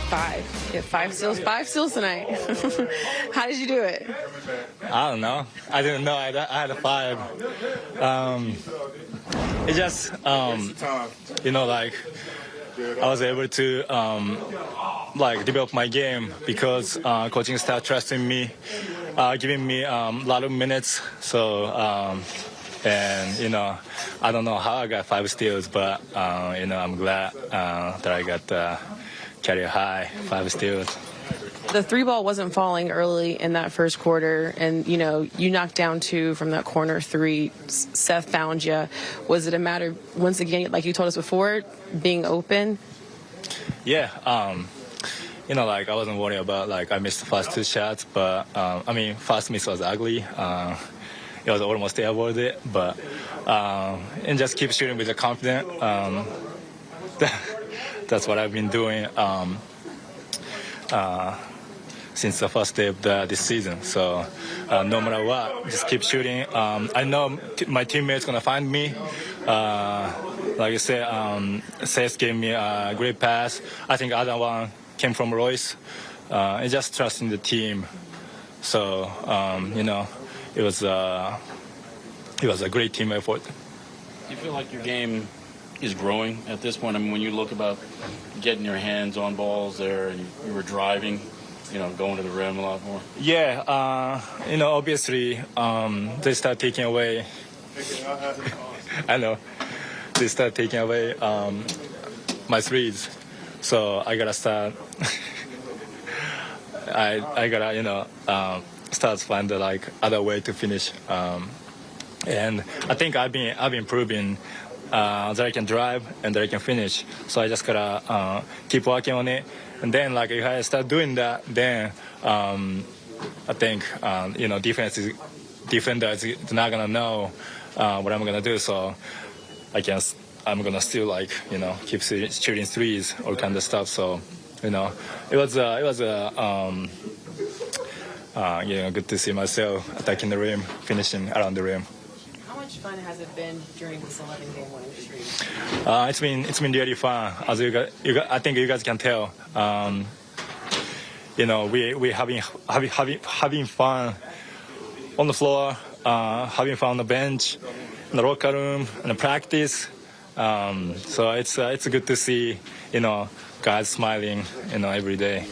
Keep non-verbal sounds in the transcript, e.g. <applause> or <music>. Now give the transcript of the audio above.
hit five. You five steals, five steals tonight. <laughs> How did you do it? I don't know. I didn't know I had, a five. Um, it just, um, you know, like I was able to um, like develop my game because uh, coaching staff trusting me, uh, giving me um, a lot of minutes. So um, and you know, I don't know how I got five steals, but uh, you know, I'm glad uh, that I got career high five steals. The three ball wasn't falling early in that first quarter, and you know, you knocked down two from that corner three. Seth found you. Was it a matter once again, like you told us before, being open? Yeah. Um, you know, like I wasn't worried about like I missed the first two shots, but um, I mean, first miss was ugly. Uh, it was almost avoid it, but um, and just keep shooting with the confidence. <laughs> That's what I've been doing um, uh, since the first day of the, this season. So uh, no matter what, just keep shooting. Um, I know my teammates gonna find me. Uh, like I said, um, gave me a great pass. I think other one came from Royce. Uh, and just trusting the team. So um, you know it was uh, it was a great team effort. Do you feel like your game is growing at this point? I mean, when you look about getting your hands on balls there, and you were driving, you know, going to the rim a lot more. Yeah, uh, you know, obviously um, they start taking away. <laughs> I know they start taking away um, my threes, so I gotta start. <laughs> I I gotta you know. Um, starts find like other way to finish. Um, and I think I've been I've been proving uh, that I can drive and that I can finish. So I just gotta uh, keep working on it. And then like if I start doing that, then um, I think um, you know defense is defender is not gonna know uh, what I'm gonna do. So I can I'm gonna still like you know keep shooting threes or kind of stuff. So you know it was uh, it was a um, uh, you know, good to see myself attacking the rim, finishing around the rim. Fun has it been during this 11 game winning streak? Uh, it's been it's been really fun. As you guys, you I think you guys can tell. Um, you know, we we having having having having fun on the floor, uh, having fun on the bench, in the locker room, in the practice. Um, so it's uh, it's good to see you know guys smiling you know every day.